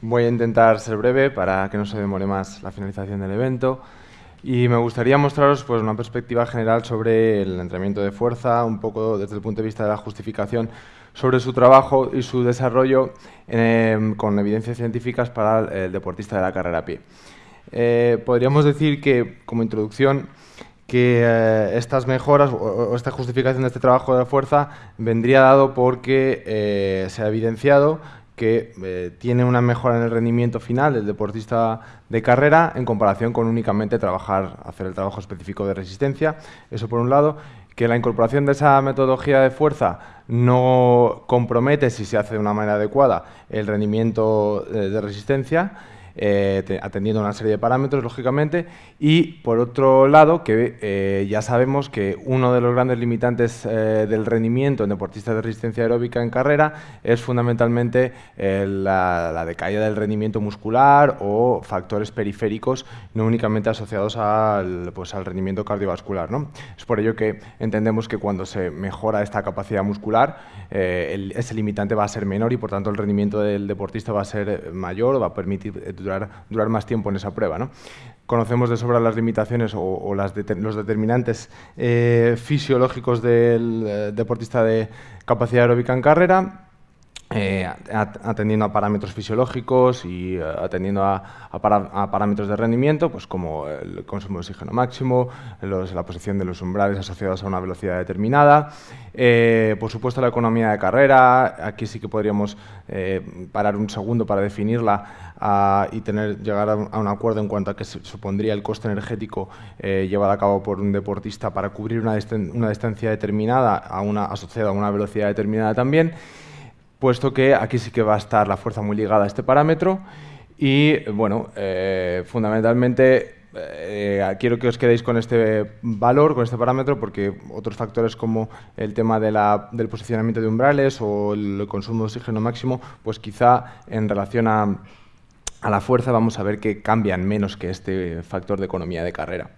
Voy a intentar ser breve para que no se demore más la finalización del evento. Y me gustaría mostraros pues, una perspectiva general sobre el entrenamiento de fuerza, un poco desde el punto de vista de la justificación sobre su trabajo y su desarrollo em, con evidencias científicas para el deportista de la carrera a pie. Eh, podríamos decir que, como introducción, que eh, estas mejoras o, esta justificación de este trabajo de fuerza vendría dado porque eh, se ha evidenciado que eh, tiene una mejora en el rendimiento final del deportista de carrera en comparación con únicamente trabajar, hacer el trabajo específico de resistencia. Eso por un lado, que la incorporación de esa metodología de fuerza no compromete, si se hace de una manera adecuada, el rendimiento de resistencia eh, atendiendo una serie de parámetros, lógicamente, y por otro lado, que eh, ya sabemos que uno de los grandes limitantes eh, del rendimiento en deportistas de resistencia aeróbica en carrera es fundamentalmente la, decaída del rendimiento muscular o factores periféricos no únicamente asociados al, pues, al rendimiento cardiovascular. ¿no? Es por ello que entendemos que cuando se mejora esta capacidad muscular, ese limitante va a ser menor y por tanto el rendimiento del deportista va a ser mayor o va a permitir durar, más tiempo en esa prueba. ¿no? Conocemos de sobra las limitaciones o, los determinantes eh, fisiológicos del eh, deportista de capacidad aeróbica en carrera, eh, atendiendo a parámetros fisiológicos y eh, atendiendo a, parámetros de rendimiento, pues como el consumo de oxígeno máximo, la posición de los umbrales asociados a una velocidad determinada, eh, por supuesto la economía de carrera, aquí sí que podríamos parar un segundo para definirla y tener, llegar a un, acuerdo en cuanto a qué supondría el coste energético llevado a cabo por un deportista para cubrir una, distancia determinada asociada a una velocidad determinada también puesto que aquí sí que va a estar la fuerza muy ligada a este parámetro y, bueno, eh, fundamentalmente eh, quiero que os quedéis con este valor, con este parámetro, porque otros factores como el tema del posicionamiento de umbrales o el consumo de oxígeno máximo, pues quizá en relación a la fuerza vamos a ver que cambian menos que este factor de economía de carrera.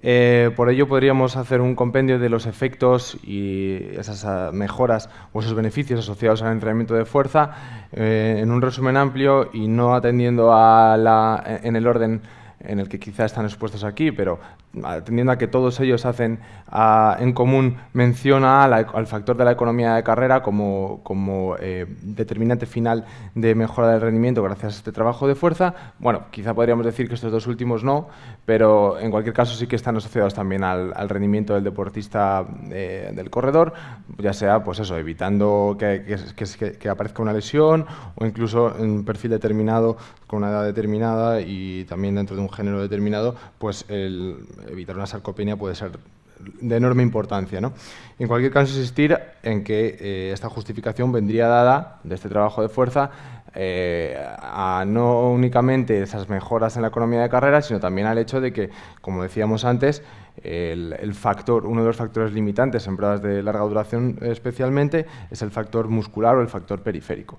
Eh, por ello podríamos hacer un compendio de los efectos y esas ah, mejoras o esos beneficios asociados al entrenamiento de fuerza eh, en un resumen amplio y no atendiendo a la, en el orden en el que quizá están expuestos aquí, pero atendiendo a que todos ellos hacen en común mención al factor de la economía de carrera como, como eh, determinante final de mejora del rendimiento gracias a este trabajo de fuerza. Bueno, quizá podríamos decir que estos dos últimos no, pero en cualquier caso sí que están asociados también al, rendimiento del deportista eh, del corredor, ya sea pues eso, evitando que, que, que aparezca una lesión o incluso en un perfil determinado con una edad determinada y también dentro de un género determinado, pues el evitar una sarcopenia puede ser de enorme importancia. ¿no? En cualquier caso, insistir en que eh, esta justificación vendría dada de este trabajo de fuerza eh, a no únicamente esas mejoras en la economía de carrera, sino también al hecho de que, como decíamos antes, el, factor, uno de los factores limitantes en pruebas de larga duración especialmente es el factor muscular o el factor periférico.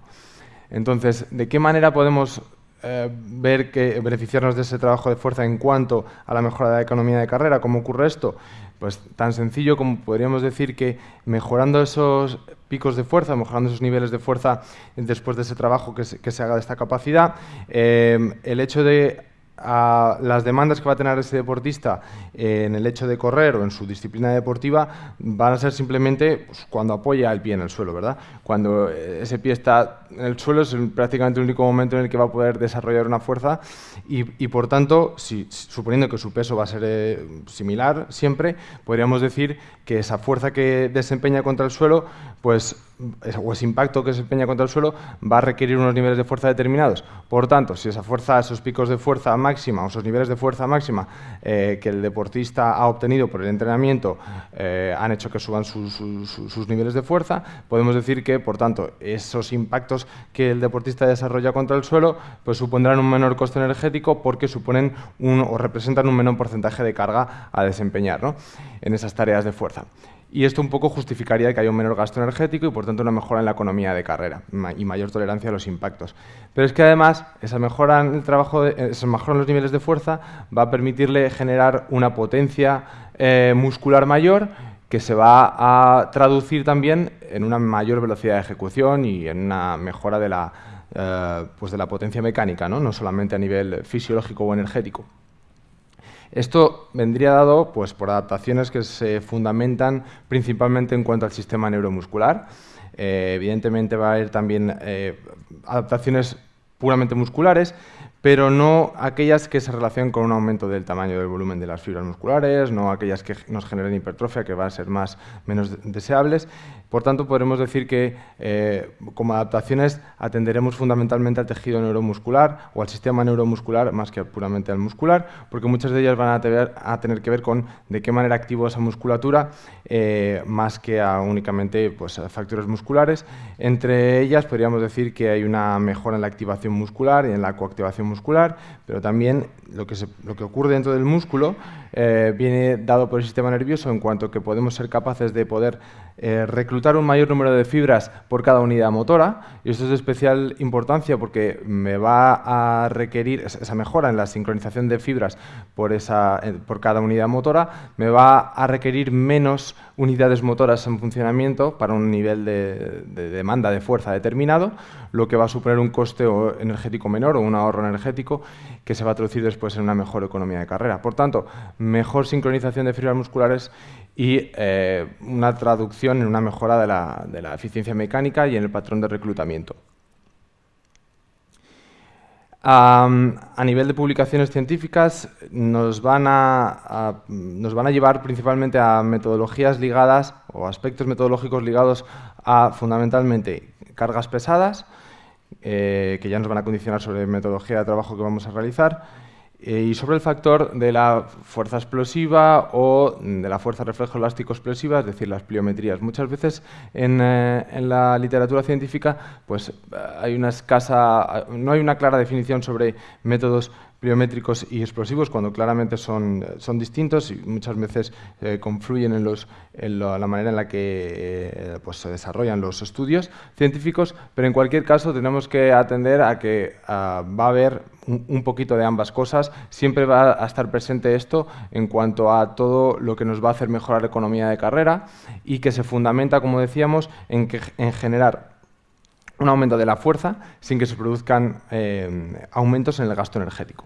Entonces, ¿de qué manera podemos eh, ver que beneficiarnos de ese trabajo de fuerza en cuanto a la mejora de la economía de carrera. ¿Cómo ocurre esto? Pues tan sencillo como podríamos decir que mejorando esos picos de fuerza, mejorando esos niveles de fuerza después de ese trabajo que se, haga de esta capacidad, eh, el hecho de a las demandas que va a tener ese deportista en el hecho de correr o en su disciplina deportiva van a ser simplemente pues, cuando apoya el pie en el suelo, ¿verdad? Cuando ese pie está en el suelo es prácticamente el único momento en el que va a poder desarrollar una fuerza y, por tanto, suponiendo que su peso va a ser eh, similar siempre, podríamos decir que esa fuerza que desempeña contra el suelo, pues o ese impacto que desempeña contra el suelo va a requerir unos niveles de fuerza determinados. Por tanto, si esa fuerza, esos picos de fuerza máxima o esos niveles de fuerza máxima eh, que el deportista ha obtenido por el entrenamiento eh, han hecho que suban sus niveles de fuerza, podemos decir que, por tanto, esos impactos que el deportista desarrolla contra el suelo pues supondrán un menor coste energético porque suponen un, o representan un menor porcentaje de carga a desempeñar en esas tareas de fuerza y esto un poco justificaría que haya un menor gasto energético y por tanto una mejora en la economía de carrera y mayor tolerancia a los impactos. Pero es que además esa mejora en el trabajo, esa mejora en los niveles de fuerza va a permitirle generar una potencia eh, muscular mayor que se va a traducir también en una mayor velocidad de ejecución y en una mejora de la, pues de la potencia mecánica, ¿no? no solamente a nivel fisiológico o energético. Esto vendría dado pues, por adaptaciones que se fundamentan principalmente en cuanto al sistema neuromuscular. Eh, evidentemente va a haber también eh, adaptaciones puramente musculares, pero no aquellas que se relacionan con un aumento del tamaño del volumen de las fibras musculares, no aquellas que nos generen hipertrofia, que van a ser más menos deseables. Por tanto, podremos decir que eh, como adaptaciones atenderemos fundamentalmente al tejido neuromuscular o al sistema neuromuscular más que puramente al muscular, porque muchas de ellas van a, tener que ver con de qué manera activo esa musculatura, eh, más que a únicamente pues, factores musculares. Entre ellas podríamos decir que hay una mejora en la activación muscular y en la coactivación muscular, pero también lo que, lo que ocurre dentro del músculo eh, viene dado por el sistema nervioso en cuanto que podemos ser capaces de poder eh, reclutar un mayor número de fibras por cada unidad motora y esto es de especial importancia porque me va a requerir esa mejora en la sincronización de fibras por, esa, eh, por cada unidad motora me va a requerir menos unidades motoras en funcionamiento para un nivel de, de demanda de fuerza determinado, lo que va a suponer un coste energético menor o un ahorro energético que se va a traducir después en una mejor economía de carrera. Por tanto, mejor sincronización de fibras musculares y eh, una traducción en una mejora de la, eficiencia mecánica y en el patrón de reclutamiento. a nivel de publicaciones científicas nos van a, nos van a llevar principalmente a metodologías ligadas o aspectos metodológicos ligados a fundamentalmente cargas pesadas, eh, que ya nos van a condicionar sobre metodología de trabajo que vamos a realizar, y sobre el factor de la fuerza explosiva o de la fuerza reflejo elástico explosiva, es decir, las pliometrías. Muchas veces en, eh, la literatura científica pues, hay una escasa, no hay una clara definición sobre métodos pliométricos y explosivos cuando claramente son, son distintos y muchas veces eh, confluyen en, los, en la manera en la que pues, se desarrollan los estudios científicos, pero en cualquier caso tenemos que atender a que va a haber un, poquito de ambas cosas. Siempre va a estar presente esto en cuanto a todo lo que nos va a hacer mejorar la economía de carrera y que se fundamenta, como decíamos, en, que, en generar un aumento de la fuerza sin que se produzcan eh, aumentos en el gasto energético.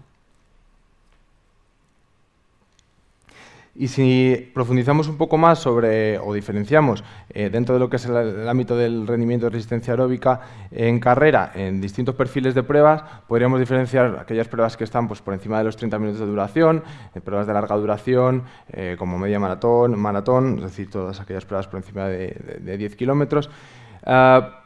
Y si profundizamos un poco más sobre, o diferenciamos eh, dentro de lo que es el, ámbito del rendimiento de resistencia aeróbica en carrera, en distintos perfiles de pruebas, podríamos diferenciar aquellas pruebas que están pues, por encima de los 30 minutos de duración, eh, pruebas de larga duración, como media maratón, maratón, es decir, todas aquellas pruebas por encima de, de 10 kilómetros. Ah,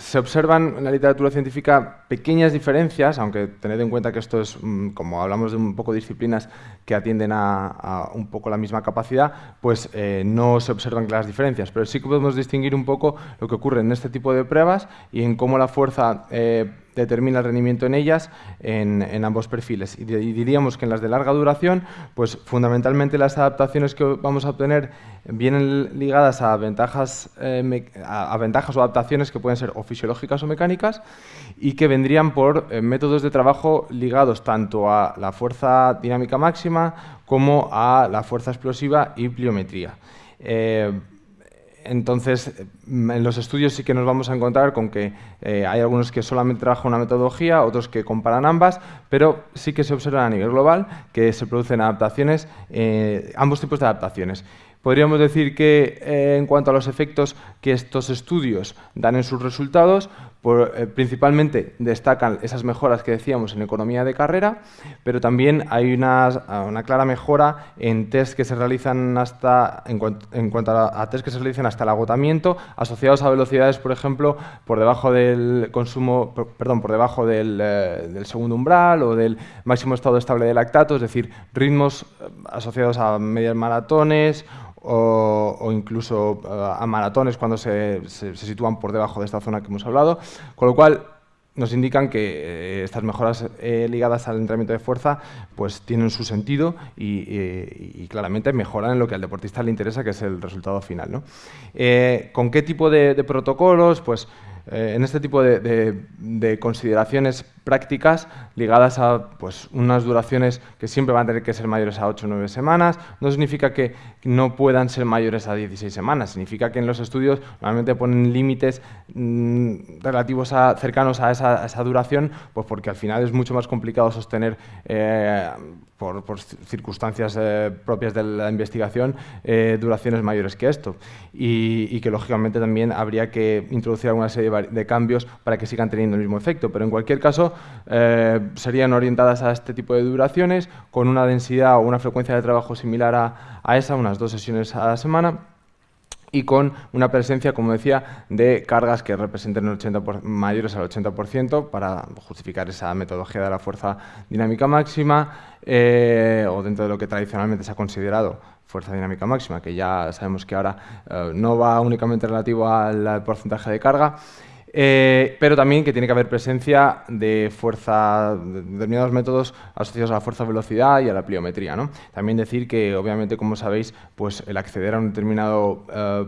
se observan en la literatura científica pequeñas diferencias, aunque tened en cuenta que esto es, mm, como hablamos de un poco disciplinas que atienden a, un poco la misma capacidad, pues eh, no se observan claras diferencias, pero sí que podemos distinguir un poco lo que ocurre en este tipo de pruebas y en cómo la fuerza eh, determina el rendimiento en ellas en, ambos perfiles. Y, diríamos que en las de larga duración, pues fundamentalmente las adaptaciones que vamos a obtener vienen ligadas a ventajas, eh, a, ventajas o adaptaciones que pueden ser o fisiológicas o mecánicas y que vendrían por eh, métodos de trabajo ligados tanto a la fuerza dinámica máxima como a la fuerza explosiva y pliometría. Eh, entonces, en los estudios sí que nos vamos a encontrar con que eh, hay algunos que solamente trabajan una metodología, otros que comparan ambas, pero sí que se observa a nivel global que se producen adaptaciones, eh, ambos tipos de adaptaciones. Podríamos decir que eh, en cuanto a los efectos que estos estudios dan en sus resultados, eh, principalmente destacan esas mejoras que decíamos en economía de carrera, pero también hay una, clara mejora en test que se realizan hasta, en, cuanto a, test que se realizan hasta el agotamiento, asociados a velocidades, por ejemplo, por debajo del consumo, perdón, por debajo del, eh, del segundo umbral o del máximo estado estable de lactato, es decir, ritmos asociados a medias maratones o, incluso eh, a maratones cuando se, sitúan por debajo de esta zona que hemos hablado, con lo cual nos indican que eh, estas mejoras eh, ligadas al entrenamiento de fuerza pues tienen su sentido y, claramente mejoran en lo que al deportista le interesa, que es el resultado final. ¿Con qué tipo de, protocolos? Pues eh, en este tipo de, consideraciones prácticas ligadas a pues, unas duraciones que siempre van a tener que ser mayores a 8 o 9 semanas, no significa que no puedan ser mayores a 16 semanas, significa que en los estudios normalmente ponen límites mm, relativos a, cercanos a esa, duración, pues porque al final es mucho más complicado sostener eh, por, circunstancias eh, propias de la investigación, eh, duraciones mayores que esto. Y, que, lógicamente, también habría que introducir alguna serie de, cambios para que sigan teniendo el mismo efecto. Pero, en cualquier caso, eh, serían orientadas a este tipo de duraciones, con una densidad o una frecuencia de trabajo similar a, a esa, unas dos sesiones a la semana, y con una presencia, como decía, de cargas que representen el 80 mayores al 80% para justificar esa metodología de la fuerza dinámica máxima eh, o dentro de lo que tradicionalmente se ha considerado fuerza dinámica máxima, que ya sabemos que ahora eh, no va únicamente relativo al porcentaje de carga, eh, pero también que tiene que haber presencia de fuerza, de determinados métodos asociados a la fuerza-velocidad y a la pliometría. ¿no? También decir que, obviamente, como sabéis, pues el acceder a un determinado eh,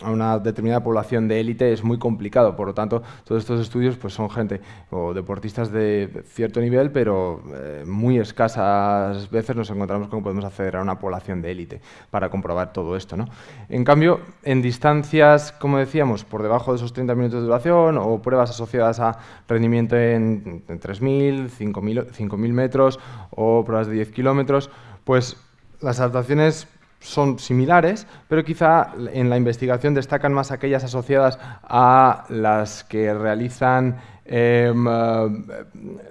a una determinada población de élite es muy complicado. Por lo tanto, todos estos estudios pues, son gente o deportistas de cierto nivel, pero eh, muy escasas veces nos encontramos con que podemos acceder a una población de élite para comprobar todo esto. ¿no? En cambio, en distancias, como decíamos, por debajo de esos 30 minutos de duración o pruebas asociadas a rendimiento en, en 3.000, 5.000 metros o pruebas de 10 kilómetros, pues las adaptaciones son similares, pero quizá en la investigación destacan más aquellas asociadas a las que realizan em, eh,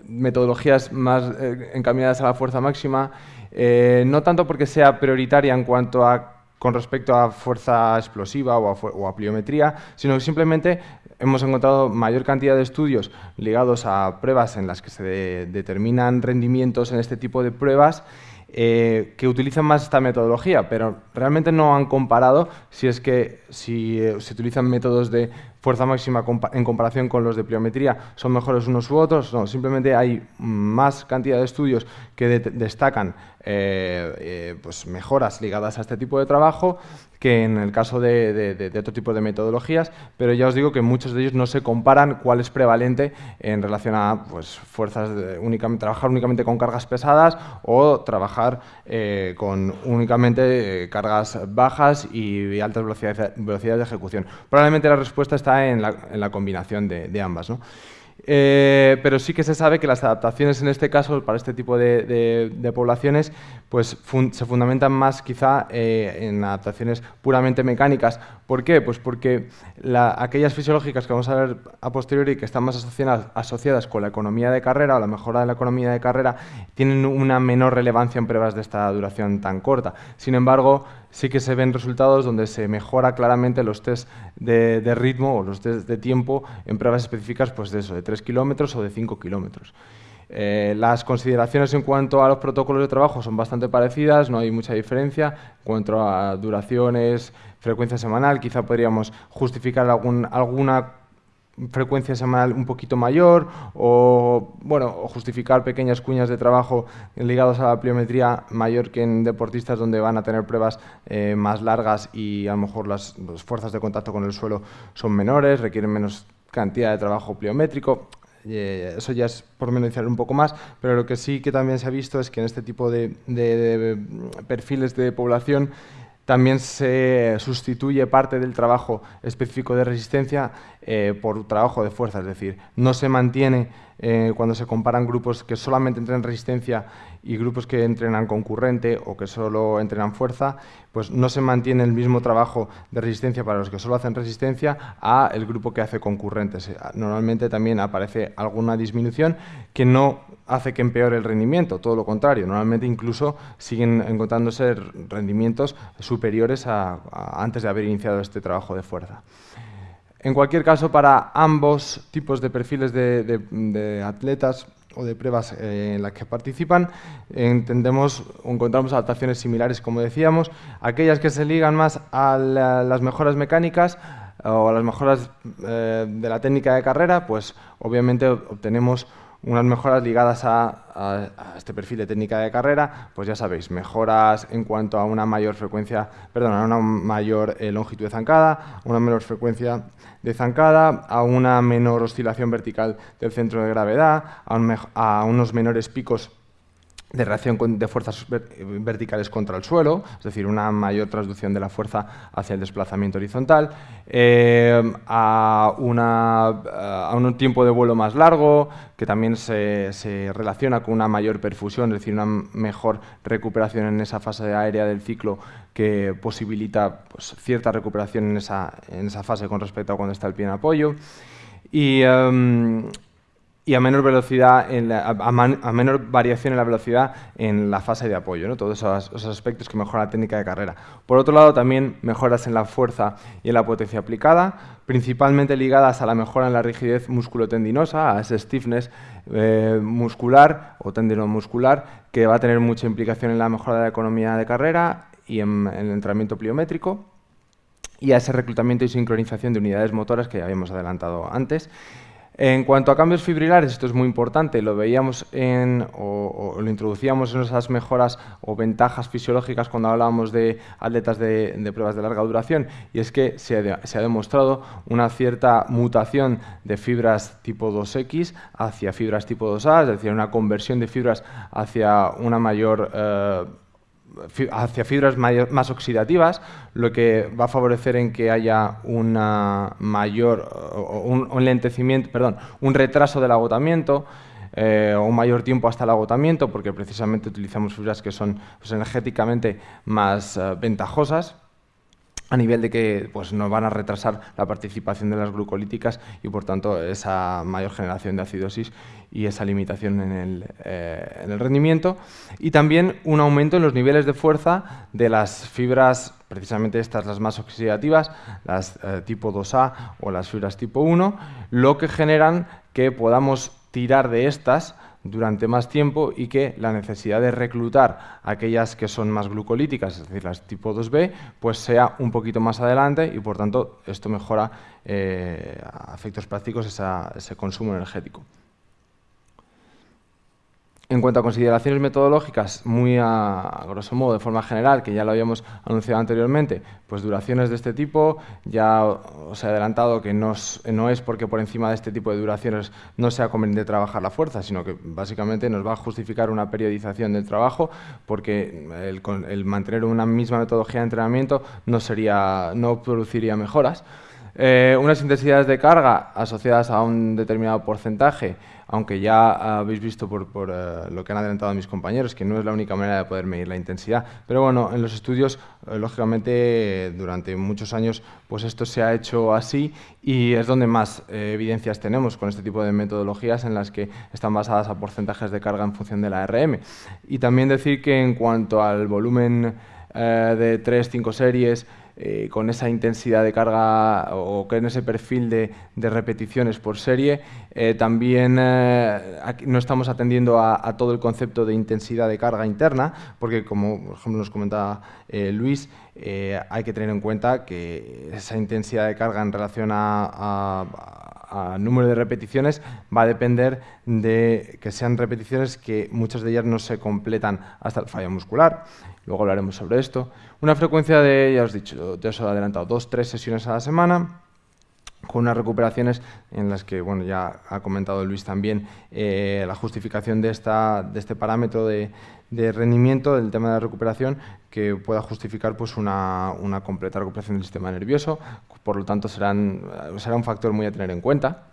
metodologías más eh, encaminadas a la fuerza máxima, eh, no tanto porque sea prioritaria en cuanto a con respecto a fuerza explosiva o a, pliometría, sino que simplemente hemos encontrado mayor cantidad de estudios ligados a pruebas en las que se determinan rendimientos en este tipo de pruebas eh, que utilizan más esta metodología, pero realmente no han comparado si es que si eh, se utilizan métodos de fuerza máxima en comparación con los de pliometría son mejores unos u otros, no, simplemente hay más cantidad de estudios que destacan eh, eh, pues mejoras ligadas a este tipo de trabajo que en el caso de, otro tipo de metodologías, pero ya os digo que muchos de ellos no se comparan cuál es prevalente en relación a pues, fuerzas únicamente, trabajar únicamente con cargas pesadas o trabajar eh, con únicamente cargas bajas y, altas velocidades, velocidades de ejecución. Probablemente la respuesta está en la, combinación de, ambas. Eh, pero sí que se sabe que las adaptaciones en este caso, para este tipo de, poblaciones, pues se fundamentan más quizá eh, en adaptaciones puramente mecánicas. ¿Por qué? Pues porque aquellas fisiológicas que vamos a ver a posteriori que están más asociadas, asociadas con la economía de carrera o la mejora de la economía de carrera tienen una menor relevancia en pruebas de esta duración tan corta. Sin embargo, sí que se ven resultados donde se mejora claramente los test de, ritmo o los test de tiempo en pruebas específicas pues de eso, de 3 kilómetros o de 5 kilómetros. Eh, las consideraciones en cuanto a los protocolos de trabajo son bastante parecidas, no hay mucha diferencia. En cuanto a duraciones, frecuencia semanal, quizá podríamos justificar alguna frecuencia semanal un poquito mayor o bueno justificar pequeñas cuñas de trabajo ligadas a la pliometría mayor que en deportistas donde van a tener pruebas eh, más largas y a lo mejor las, fuerzas de contacto con el suelo son menores, requieren menos cantidad de trabajo pliométrico. Eh, eso ya es por mencionar un poco más, pero lo que sí que también se ha visto es que en este tipo de perfiles de población también se sustituye parte del trabajo específico de resistencia eh, por trabajo de fuerza, es decir, no se mantiene eh, cuando se comparan grupos que solamente entrenan resistencia y grupos que entrenan concurrente o que solo entrenan fuerza, pues no se mantiene el mismo trabajo de resistencia para los que solo hacen resistencia a el grupo que hace concurrentes. Normalmente también aparece alguna disminución que no hace que empeore el rendimiento, todo lo contrario, normalmente incluso siguen encontrándose rendimientos superiores a antes de haber iniciado este trabajo de fuerza. En cualquier caso, para ambos tipos de perfiles de, atletas o de pruebas eh, en las que participan, entendemos encontramos adaptaciones similares, como decíamos, aquellas que se ligan más a las mejoras mecánicas o a las mejoras eh, de la técnica de carrera, pues obviamente obtenemos unas mejoras ligadas a, este perfil de técnica de carrera, pues ya sabéis, mejoras en cuanto a una mayor frecuencia, perdón, a una mayor eh, longitud de zancada, una menor frecuencia de zancada, a una menor oscilación vertical del centro de gravedad, a unos menores picos de reacción de fuerzas verticales contra el suelo, es decir, una mayor traducción de la fuerza hacia el desplazamiento horizontal, eh, a, a, un tiempo de vuelo más largo, que también se, relaciona con una mayor perfusión, es decir, una mejor recuperación en esa fase aérea del ciclo que posibilita pues, cierta recuperación en esa, en esa fase con respecto a cuando está el pie en apoyo. Y, em, y a menor velocidad, a, menor variación en la velocidad en la fase de apoyo, ¿no? todos esos, aspectos que mejoran la técnica de carrera. Por otro lado, también mejoras en la fuerza y en la potencia aplicada, principalmente ligadas a la mejora en la rigidez musculotendinosa, a ese stiffness eh, muscular o tendinomuscular, que va a tener mucha implicación en la mejora de la economía de carrera y en, en el entrenamiento pliométrico, y a ese reclutamiento y sincronización de unidades motoras que habíamos adelantado antes. En cuanto a cambios fibrilares, esto es muy importante, lo veíamos en, o, lo introducíamos en esas mejoras o ventajas fisiológicas cuando hablábamos de atletas de, pruebas de larga duración, y es que se ha, demostrado una cierta mutación de fibras tipo 2X hacia fibras tipo 2A, es decir, una conversión de fibras hacia una mayor... Eh, hacia fibras más oxidativas, lo que va a favorecer en que haya una mayor, un, lentecimiento, perdón, un retraso del agotamiento, eh, o un mayor tiempo hasta el agotamiento, porque precisamente utilizamos fibras que son pues, energéticamente más eh, ventajosas a nivel de que pues, nos van a retrasar la participación de las glucolíticas y, por tanto, esa mayor generación de acidosis y esa limitación en el, eh, rendimiento. Y también un aumento en los niveles de fuerza de las fibras, precisamente estas las más oxidativas, las eh, tipo 2A o las fibras tipo 1, lo que generan que podamos tirar de estas durante más tiempo y que la necesidad de reclutar aquellas que son más glucolíticas, es decir, las tipo 2B, pues sea un poquito más adelante y por tanto esto mejora eh, a efectos prácticos ese consumo energético. En cuanto a consideraciones metodológicas, muy a, grosso modo, de forma general, que ya lo habíamos anunciado anteriormente, pues duraciones de este tipo, ya os he adelantado que no es, porque por encima de este tipo de duraciones no sea conveniente trabajar la fuerza, sino que básicamente nos va a justificar una periodización del trabajo, porque el, mantener una misma metodología de entrenamiento no, sería, no produciría mejoras. Eh, unas intensidades de carga asociadas a un determinado porcentaje, aunque ya habéis visto por, eh, lo que han adelantado mis compañeros, que no es la única manera de poder medir la intensidad. Pero bueno, en los estudios, eh, lógicamente, durante muchos años, pues esto se ha hecho así y es donde más evidencias tenemos con este tipo de metodologías en las que están basadas a porcentajes de carga en función de la RM. Y también decir que en cuanto al volumen de 3-5 series, eh, con esa intensidad de carga o con ese perfil de, repeticiones por serie. Eh, también eh, no estamos atendiendo a, todo el concepto de intensidad de carga interna, porque como por ejemplo nos comentaba Luis, hay que tener en cuenta que esa intensidad de carga en relación a, número de repeticiones va a depender de que sean repeticiones que muchas de ellas no se completan hasta el fallo muscular. Luego hablaremos sobre esto. Una frecuencia de, ya os he dicho, he adelantado, dos, tres sesiones a la semana, con unas recuperaciones en las que, bueno, ya ha comentado Luis también eh, la justificación de, esta, de este parámetro de, rendimiento del tema de la recuperación que pueda justificar pues, una, una, completa recuperación del sistema nervioso, por lo tanto serán, será un factor muy a tener en cuenta.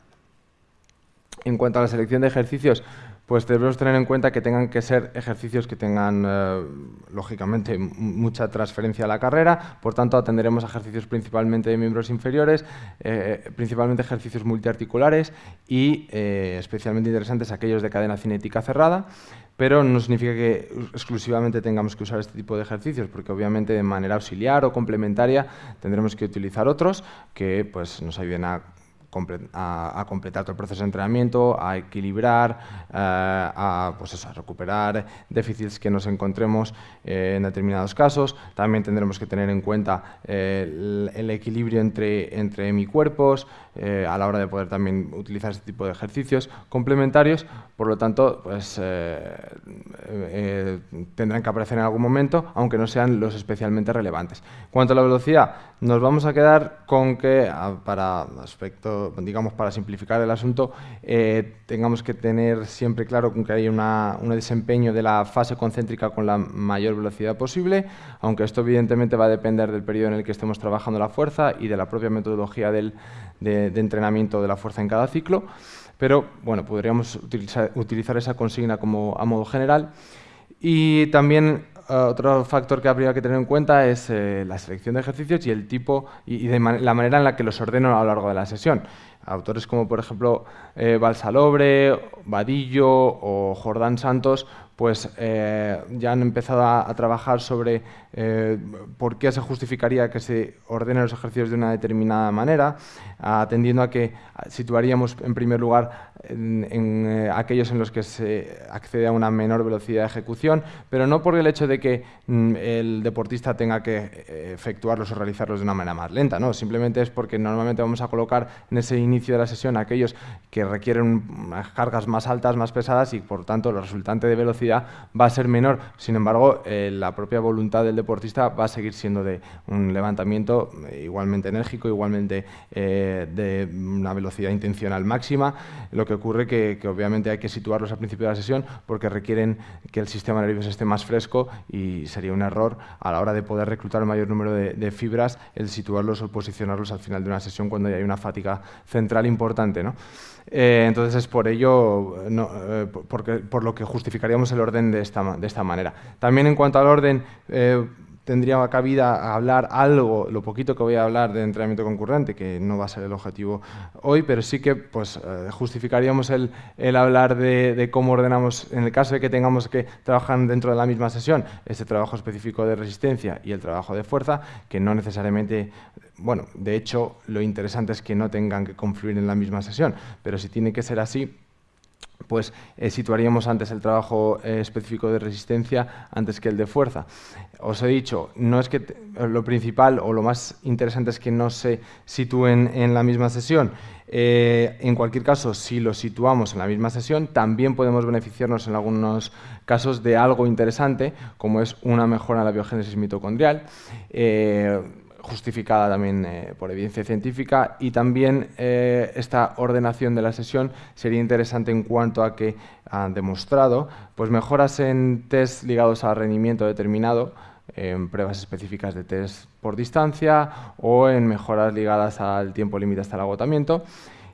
En cuanto a la selección de ejercicios, pues debemos tener en cuenta que tengan que ser ejercicios que tengan, eh, lógicamente, mucha transferencia a la carrera, por tanto atenderemos a ejercicios principalmente de miembros inferiores, eh, principalmente ejercicios multiarticulares y eh, especialmente interesantes aquellos de cadena cinética cerrada, pero no significa que exclusivamente tengamos que usar este tipo de ejercicios, porque obviamente de manera auxiliar o complementaria tendremos que utilizar otros que pues, nos ayuden a a, completar todo el proceso de entrenamiento, a equilibrar, eh, a, pues a recuperar déficits que nos encontremos en determinados casos. También tendremos que tener en cuenta el, equilibrio entre, entre mi cuerpos, eh, a la hora de poder también utilizar este tipo de ejercicios complementarios. Por lo tanto, pues, eh, eh, tendrán que aparecer en algún momento, aunque no sean los especialmente relevantes. En cuanto a la velocidad, nos vamos a quedar con que, para digamos, para simplificar el asunto, tengamos que tener siempre claro que hay una, un desempeño de la fase concéntrica con la mayor velocidad posible, aunque esto evidentemente va a depender del periodo en el que estemos trabajando la fuerza y de la propia metodología del, de, entrenamiento de la fuerza en cada ciclo, pero bueno, podríamos utilizar, esa consigna como a modo general. Y también eh, otro factor que habría que tener en cuenta es eh, la selección de ejercicios y el tipo y, la manera en la que los ordeno a lo largo de la sesión. Autores como, por ejemplo, eh, Balsalobre, Vadillo o Jordán Santos pues eh, ya han empezado a, trabajar sobre por qué se justificaría que se ordenen los ejercicios de una determinada manera, atendiendo a que situaríamos en primer lugar en, eh, aquellos en los que se accede a una menor velocidad de ejecución, pero no por el hecho de que mm, el deportista tenga que efectuarlos o realizarlos de una manera más lenta, no, simplemente es porque normalmente vamos a colocar en ese inicio de la sesión aquellos que requieren cargas más altas, más pesadas y por tanto el resultante de velocidad va a ser menor. Sin embargo, eh, la propia voluntad del deportista va a seguir siendo de un levantamiento igualmente enérgico, igualmente de una velocidad intencional máxima. Lo que ocurre que, que obviamente hay que situarlos al principio de la sesión porque requieren que el sistema nervioso esté más fresco y sería un error a la hora de poder reclutar el mayor número de, fibras el situarlos o posicionarlos al final de una sesión cuando ya hay una fatiga central importante. ¿no? Eh, entonces es por ello, eh, porque, por lo que justificaríamos el orden de esta, de esta manera. También en cuanto al orden, eh, tendría cabida hablar algo, lo poquito que voy a hablar de entrenamiento concurrente, que no va a ser el objetivo hoy, pero sí que pues, justificaríamos el, el hablar de, de, cómo ordenamos, en el caso de que tengamos que trabajar dentro de la misma sesión, este trabajo específico de resistencia y el trabajo de fuerza, que no necesariamente bueno, de hecho, lo interesante es que no tengan que confluir en la misma sesión, pero si tiene que ser así, pues eh, situaríamos antes el trabajo eh, específico de resistencia antes que el de fuerza. Os he dicho, no es que lo principal o lo más interesante es que no se sitúen en la misma sesión. Eh, en cualquier caso, si lo situamos en la misma sesión, también podemos beneficiarnos en algunos casos de algo interesante, como es una mejora en la biogénesis mitocondrial justificada también eh, por evidencia científica y también eh, esta ordenación de la sesión sería interesante en cuanto a que han demostrado pues mejoras en test ligados al rendimiento determinado en pruebas específicas de test por distancia o en mejoras ligadas al tiempo límite hasta el agotamiento.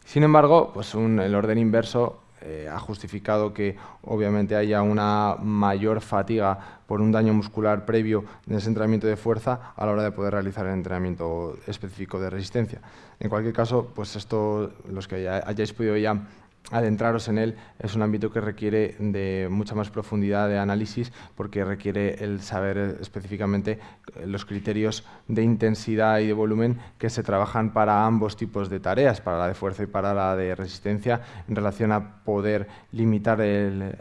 Sin embargo, pues el orden inverso eh, ha justificado que obviamente haya una mayor fatiga por un daño muscular previo en ese entrenamiento de fuerza a la hora de poder realizar el entrenamiento específico de resistencia. En cualquier caso, pues esto, los que hayáis podido ya adentraros en él es un ámbito que requiere de mucha más profundidad de análisis porque requiere el saber específicamente los criterios de intensidad y de volumen que se trabajan para ambos tipos de tareas, para la de fuerza y para la de resistencia, en relación a poder limitar el,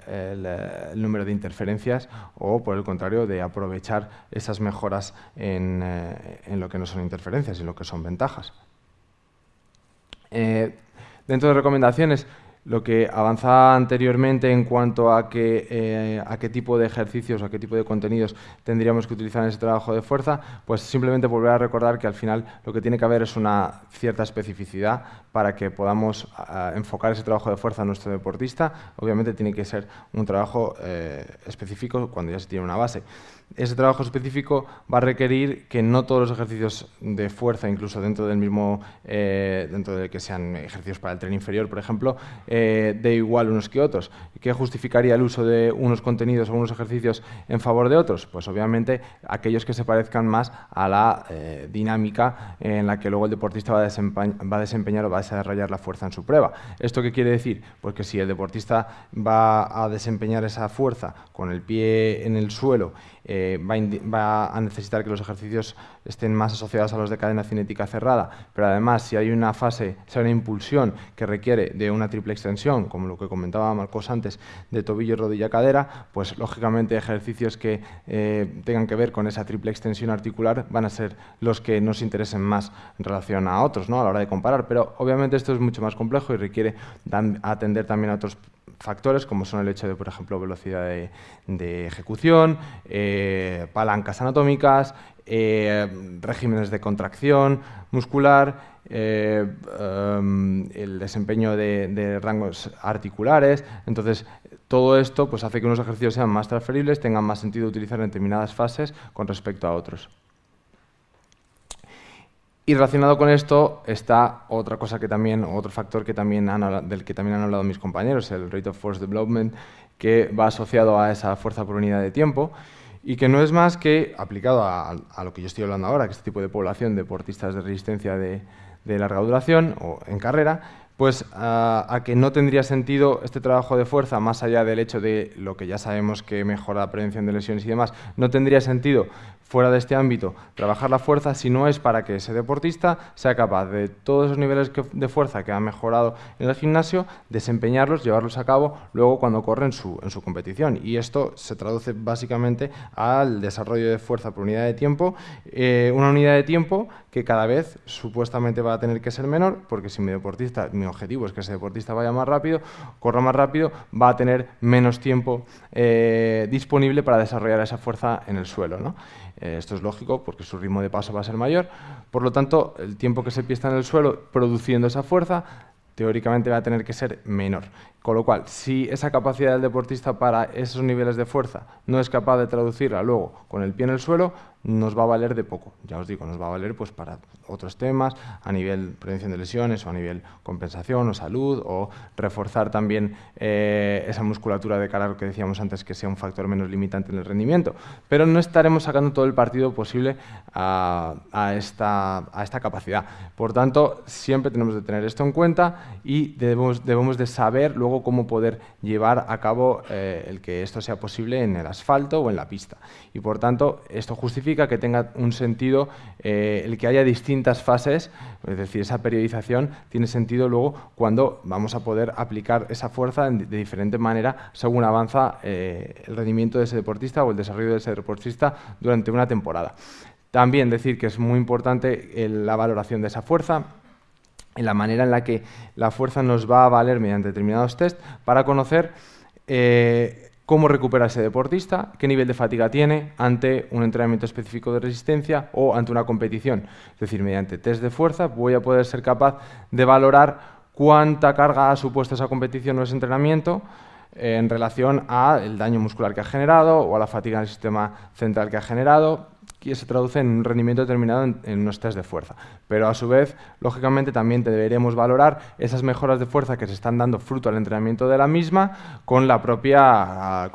número de interferencias o, por el contrario, de aprovechar esas mejoras en, eh, lo que no son interferencias y lo que son ventajas. Eh, dentro de recomendaciones, lo que avanzaba anteriormente en cuanto eh, a qué tipo de ejercicios, a qué tipo de contenidos tendríamos que utilizar en ese trabajo de fuerza, pues simplemente volver a recordar que al final lo que tiene que haber es una cierta especificidad para que podamos enfocar ese trabajo de fuerza a nuestro deportista. Obviamente tiene que ser un trabajo eh, específico cuando ya se tiene una base ese trabajo específico va a requerir que no todos los ejercicios de fuerza, incluso dentro del mismo, eh, dentro de que sean ejercicios para el tren inferior, por ejemplo, eh, de igual unos que otros. ¿Qué justificaría el uso de unos contenidos o unos ejercicios en favor de otros? Pues obviamente aquellos que se parezcan más a la eh, dinámica en la que luego el deportista va a, va a, desempeñar o va a desarrollar la fuerza en su prueba. ¿Esto qué quiere decir? Pues que si el deportista va a desempeñar esa fuerza con el pie en el suelo eh, va, a necesitar que los ejercicios estén más asociados a los de cadena cinética cerrada, pero además si hay una fase, si hay una impulsión que requiere de una triple extensión, como lo que comentaba Marcos antes, de tobillo, rodilla, cadera, pues lógicamente ejercicios que eh, tengan que ver con esa triple extensión articular van a ser los que nos interesen más en relación a otros ¿no? a la hora de comparar, pero obviamente esto es mucho más complejo y requiere atender también a otros factores como son el hecho de, por ejemplo, velocidad de, ejecución, eh, palancas anatómicas, eh, regímenes de contracción muscular, eh, em, el desempeño de, rangos articulares. Entonces, todo esto pues, hace que unos ejercicios sean más transferibles, tengan más sentido utilizar en determinadas fases con respecto a otros. Y relacionado con esto está otra cosa que también, otro factor que también del que también han hablado mis compañeros, el Rate of Force Development, que va asociado a esa fuerza por unidad de tiempo y que no es más que, aplicado a, lo que yo estoy hablando ahora, que este tipo de población, deportistas de resistencia de, de larga duración o en carrera, pues a, que no tendría sentido este trabajo de fuerza, más allá del hecho de lo que ya sabemos que mejora la prevención de lesiones y demás, no tendría sentido fuera de este ámbito, trabajar la fuerza si no es para que ese deportista sea capaz de todos esos niveles de fuerza que ha mejorado en el gimnasio, desempeñarlos, llevarlos a cabo luego cuando corre en su, en su competición. Y esto se traduce básicamente al desarrollo de fuerza por unidad de tiempo, eh, una unidad de tiempo que cada vez supuestamente va a tener que ser menor, porque si mi deportista, mi objetivo es que ese deportista vaya más rápido, corra más rápido, va a tener menos tiempo eh, disponible para desarrollar esa fuerza en el suelo. ¿no? Eh, esto es lógico porque su ritmo de paso va a ser mayor. Por lo tanto, el tiempo que se pierde en el suelo produciendo esa fuerza teóricamente va a tener que ser menor. Con lo cual, si esa capacidad del deportista para esos niveles de fuerza no es capaz de traducirla luego con el pie en el suelo, nos va a valer de poco. Ya os digo, nos va a valer pues, para otros temas, a nivel prevención de lesiones o a nivel compensación o salud, o reforzar también eh, esa musculatura de cara a lo que decíamos antes, que sea un factor menos limitante en el rendimiento. Pero no estaremos sacando todo el partido posible a, esta, capacidad. Por tanto, siempre tenemos que tener esto en cuenta y debemos, debemos de saber luego cómo poder llevar a cabo eh, el que esto sea posible en el asfalto o en la pista. Y por tanto, esto justifica que tenga un sentido eh, el que haya distintas fases, es decir, esa periodización tiene sentido luego cuando vamos a poder aplicar esa fuerza de diferente manera según avanza eh, el rendimiento de ese deportista o el desarrollo de ese deportista durante una temporada. También decir que es muy importante la valoración de esa fuerza, en la manera en la que la fuerza nos va a valer mediante determinados test para conocer eh, cómo recupera ese deportista, qué nivel de fatiga tiene ante un entrenamiento específico de resistencia o ante una competición. Es decir, mediante test de fuerza voy a poder ser capaz de valorar cuánta carga ha supuesto esa competición o ese entrenamiento en relación al daño muscular que ha generado o a la fatiga en el sistema central que ha generado, que se traduce en un rendimiento determinado en, unos test de fuerza. Pero a su vez, lógicamente, también deberemos valorar esas mejoras de fuerza que se están dando fruto al entrenamiento de la misma con la propia ah,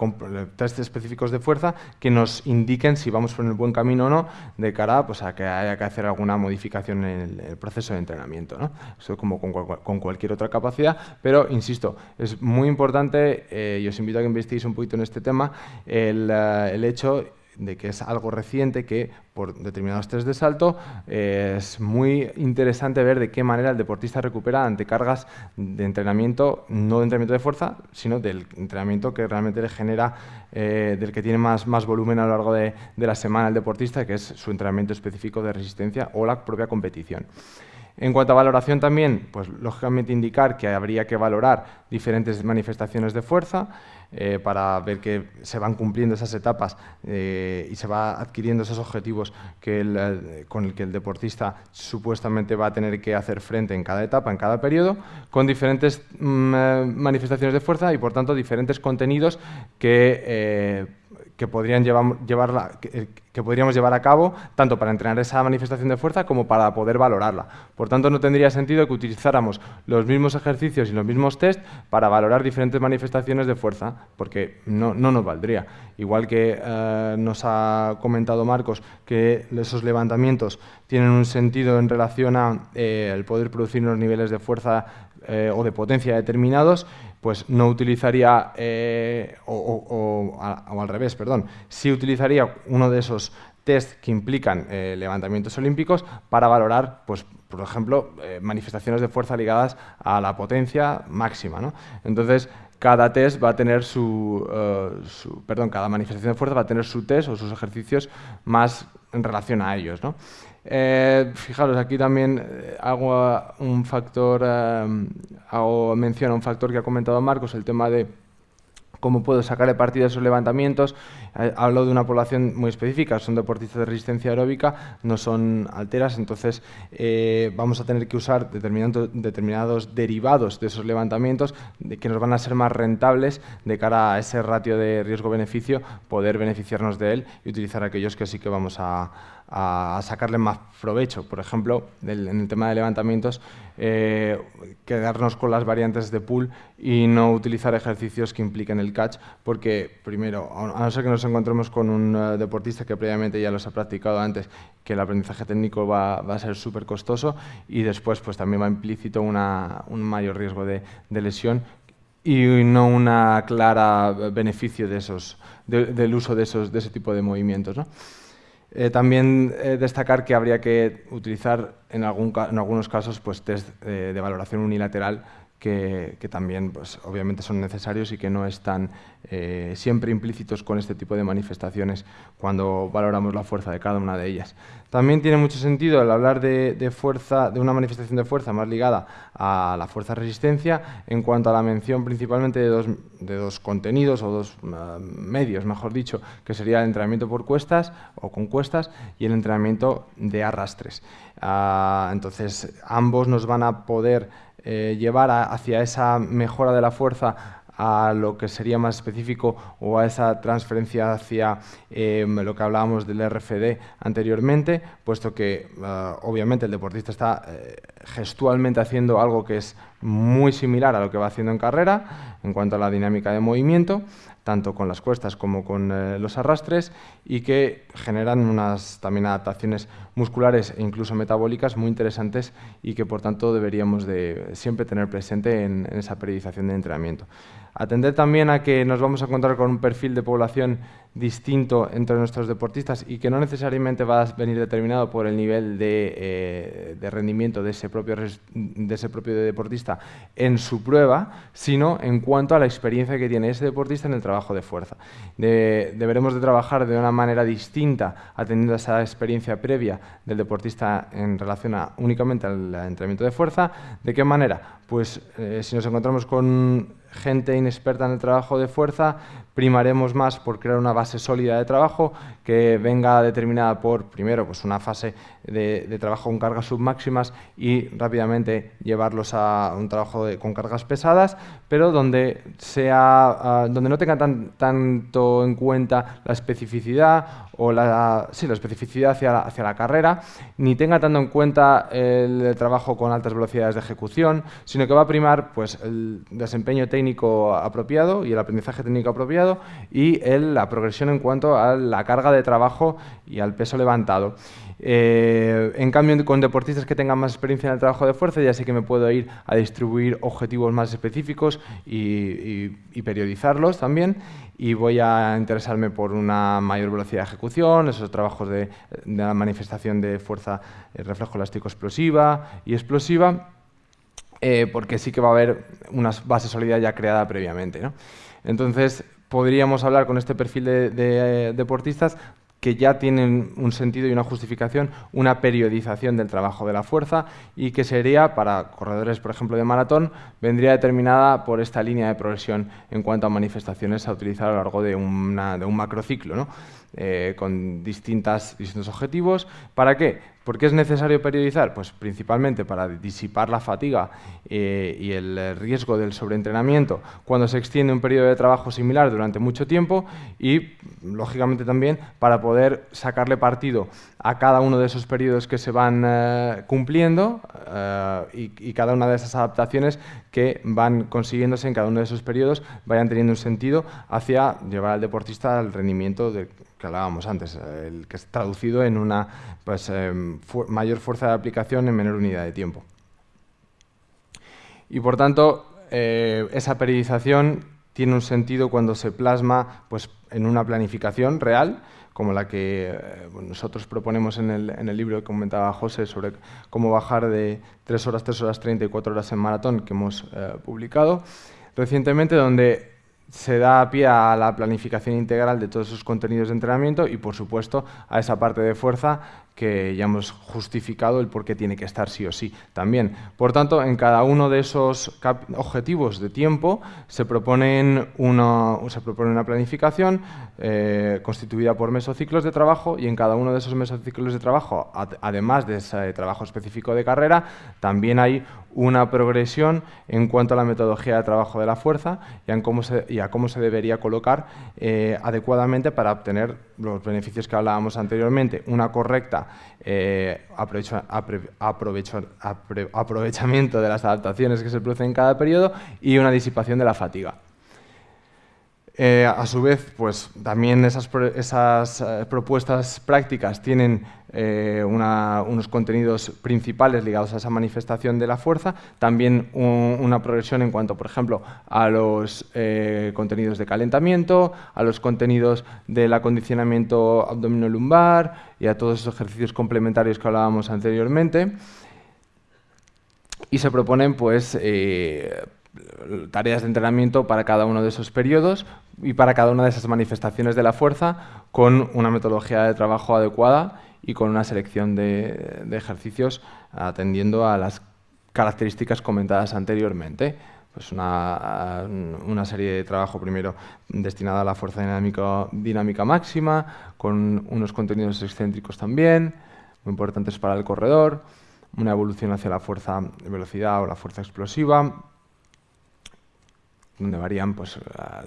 test específicos de fuerza que nos indiquen si vamos por el buen camino o no de cara pues, a que haya que hacer alguna modificación en el, proceso de entrenamiento. ¿no? Eso como con, cualquier otra capacidad, pero insisto, es muy importante, eh, y os invito a que investiguéis un poquito en este tema, el, eh, el hecho de que es algo reciente que por determinados test de salto es muy interesante ver de qué manera el deportista recupera ante cargas de entrenamiento, no de entrenamiento de fuerza, sino del entrenamiento que realmente le genera, eh, del que tiene más, más volumen a lo largo de, de la semana el deportista, que es su entrenamiento específico de resistencia o la propia competición. En cuanto a valoración también, pues lógicamente indicar que habría que valorar diferentes manifestaciones de fuerza eh, para ver que se van cumpliendo esas etapas eh, y se va adquiriendo esos objetivos que eh, con el que el deportista supuestamente va a tener que hacer frente en cada etapa, en cada periodo, con diferentes mm, manifestaciones de fuerza y por tanto diferentes contenidos que que, podrían llevar, llevarla, eh, que, podríamos llevar a cabo tanto para entrenar esa manifestación de fuerza como para poder valorarla. Por tanto, no tendría sentido que utilizáramos los mismos ejercicios y los mismos test para valorar diferentes manifestaciones de fuerza, porque no, no nos valdría. Igual que eh, nos ha comentado Marcos que esos levantamientos tienen un sentido en relación a eh, el poder producir unos niveles de fuerza o de potencia determinados, pues no utilizaría, eh, o, al revés, perdón, sí utilizaría uno de esos test que implican eh, levantamientos olímpicos para valorar, pues, por ejemplo, eh, manifestaciones de fuerza ligadas a la potencia máxima. ¿no? Entonces, cada test va a tener su, perdón, cada manifestación de fuerza va a tener su test o sus ejercicios más en relación a ellos. ¿no? Eh, fijaros, aquí también eh, hago un factor, eh, hago mención a un factor que ha comentado Marcos, el tema de cómo puedo sacarle partido a esos levantamientos. hablo de una población muy específica, son deportistas de resistencia aeróbica, no son alteras, entonces vamos a tener que usar determinados derivados de esos levantamientos que nos van a ser más rentables de cara a ese ratio de riesgo-beneficio, poder beneficiarnos de él y utilizar aquellos que sí que vamos a, a, sacarle más provecho. Por ejemplo, en el tema de levantamientos, eh, quedarnos con las variantes de pool y no utilizar ejercicios que impliquen el catch, porque primero, a no ser que nos encontremos con un eh, deportista que previamente ya los ha practicado antes, que el aprendizaje técnico va, a ser súper costoso y después pues también va implícito un mayor riesgo de, lesión y no una clara beneficio de esos, del uso de, esos, de ese tipo de movimientos. ¿no? Eh, también eh, destacar que habría que utilizar en, algunos casos pues, test eh, de valoración unilateral que, también pues, obviamente son necesarios y que no están eh, siempre implícitos con este tipo de manifestaciones cuando valoramos la fuerza de cada una de ellas. También tiene mucho sentido el hablar de, fuerza, de una manifestación de fuerza más ligada a la fuerza-resistencia en cuanto a la mención principalmente de dos, de dos contenidos o dos uh, medios, mejor dicho, que sería el entrenamiento por cuestas o con cuestas y el entrenamiento de arrastres. Uh, entonces, ambos nos van a poder eh, llevar hacia esa mejora de la fuerza a lo que sería más específico o a esa transferencia hacia em, lo que hablábamos del RFD anteriormente, puesto que eh, obviamente el deportista está eh, gestualmente haciendo algo que es muy similar a lo que va haciendo en carrera en cuanto a la dinámica de movimiento, tanto con las cuestas como con eh, los arrastres y que generan unas también adaptaciones musculares e incluso metabólicas muy interesantes y que por tanto deberíamos de siempre tener presente en esa periodización de entrenamiento. Atender también a que nos vamos a encontrar con un perfil de población distinto entre nuestros deportistas y que no necesariamente va a venir determinado por el nivel de, eh, rendimiento de ese, propio, deportista en su prueba, sino en cuanto a la experiencia que tiene ese deportista en el trabajo de fuerza. deberemos de trabajar de una manera distinta atendiendo a esa experiencia previa del deportista en relación a, únicamente al entrenamiento de fuerza. ¿De qué manera? Pues eh, si nos encontramos con gente inexperta en el trabajo de fuerza, primaremos más por crear una base sólida de trabajo que venga determinada por, primero, pues una fase de, trabajo con cargas submáximas y rápidamente llevarlos a un trabajo con cargas pesadas, pero donde, sea, ah, donde no tenga tanto en cuenta la especificidad o la, sí, la especificidad hacia la, hacia la carrera, ni tenga tanto en cuenta el trabajo con altas velocidades de ejecución, sino que va a primar pues, el desempeño técnico apropiado y el aprendizaje técnico apropiado y la progresión en cuanto a la carga de trabajo y al peso levantado. Eh, en cambio, con deportistas que tengan más experiencia en el trabajo de fuerza, ya sé que me puedo ir a distribuir objetivos más específicos y, periodizarlos también. Y voy a interesarme por una mayor velocidad de ejecución, esos trabajos de, la manifestación de fuerza eh, reflejo elástico explosiva y explosiva, eh, porque sí que va a haber una base sólida ya creada previamente. Entonces, podríamos hablar con este perfil de deportistas que ya tienen un sentido y una justificación, una periodización del trabajo de la fuerza y que sería, para corredores, por ejemplo, de maratón, vendría determinada por esta línea de progresión en cuanto a manifestaciones a utilizar a lo largo de, de un macrociclo. ¿no? Eh, con distintas, distintos objetivos. ¿Para qué? ¿Por qué es necesario periodizar? Pues principalmente para disipar la fatiga eh, y el riesgo del sobreentrenamiento cuando se extiende un periodo de trabajo similar durante mucho tiempo y, lógicamente, también para poder sacarle partido a cada uno de esos periodos que se van eh, cumpliendo y, y, cada una de esas adaptaciones que van consiguiéndose en cada uno de esos periodos vayan teniendo un sentido hacia llevar al deportista al rendimiento de que hablábamos antes, el que es traducido en una pues, em, mayor fuerza de aplicación en menor unidad de tiempo. Y por tanto, eh, esa periodización tiene un sentido cuando se plasma pues, en una planificación real, como la que eh, nosotros proponemos en el, en el, libro que comentaba José sobre cómo bajar de 3 horas, 3 horas 30 y 4 horas en maratón que hemos eh, publicado recientemente, donde se da pie a la planificación integral de todos esos contenidos de entrenamiento y, por supuesto, a esa parte de fuerza que ya hemos justificado el por qué tiene que estar sí o sí también. Por tanto, en cada uno de esos objetivos de tiempo se, proponen una, se propone una planificación eh, constituida por mesociclos de trabajo y en cada uno de esos mesociclos de trabajo, además de ese trabajo específico de carrera, también hay una progresión en cuanto a la metodología de trabajo de la fuerza y, en cómo se, y a cómo se debería colocar eh, adecuadamente para obtener los beneficios que hablábamos anteriormente, una correcta eh, aprovechamiento de las adaptaciones que se producen en cada periodo y una disipación de la fatiga. Eh, a su vez, pues también esas, eh, propuestas prácticas tienen eh, unos contenidos principales ligados a esa manifestación de la fuerza, también una progresión en cuanto, por ejemplo, a los contenidos de calentamiento, a los contenidos del acondicionamiento abdominolumbar y a todos esos ejercicios complementarios que hablábamos anteriormente. Y se proponen, pues, tareas de entrenamiento para cada uno de esos periodos y para cada una de esas manifestaciones de la fuerza con una metodología de trabajo adecuada y con una selección de, ejercicios atendiendo a las características comentadas anteriormente. Pues una, una, serie de trabajo primero destinada a la fuerza dinámica, dinámica máxima, con unos contenidos excéntricos también, muy importantes para el corredor, una evolución hacia la fuerza de velocidad o la fuerza explosiva, donde varían pues,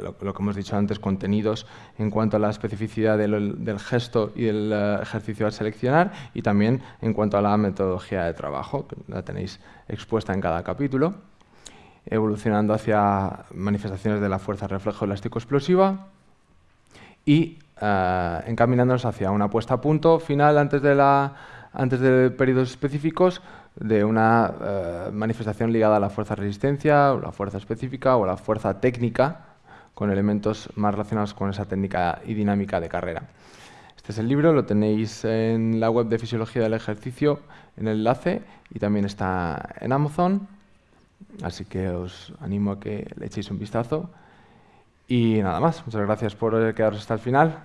lo, que hemos dicho antes, contenidos en cuanto a la especificidad del, gesto y del eh, ejercicio a seleccionar y también en cuanto a la metodología de trabajo, que la tenéis expuesta en cada capítulo, evolucionando hacia manifestaciones de la fuerza reflejo elástico explosiva y uh, encaminándonos hacia una puesta a punto final antes de, la, antes de periodos específicos de una eh, manifestación ligada a la fuerza resistencia, o la fuerza específica o la fuerza técnica, con elementos más relacionados con esa técnica y dinámica de carrera. Este es el libro, lo tenéis en la web de Fisiología del Ejercicio, en el enlace, y también está en Amazon, así que os animo a que le echéis un vistazo. Y nada más, muchas gracias por quedaros hasta el final.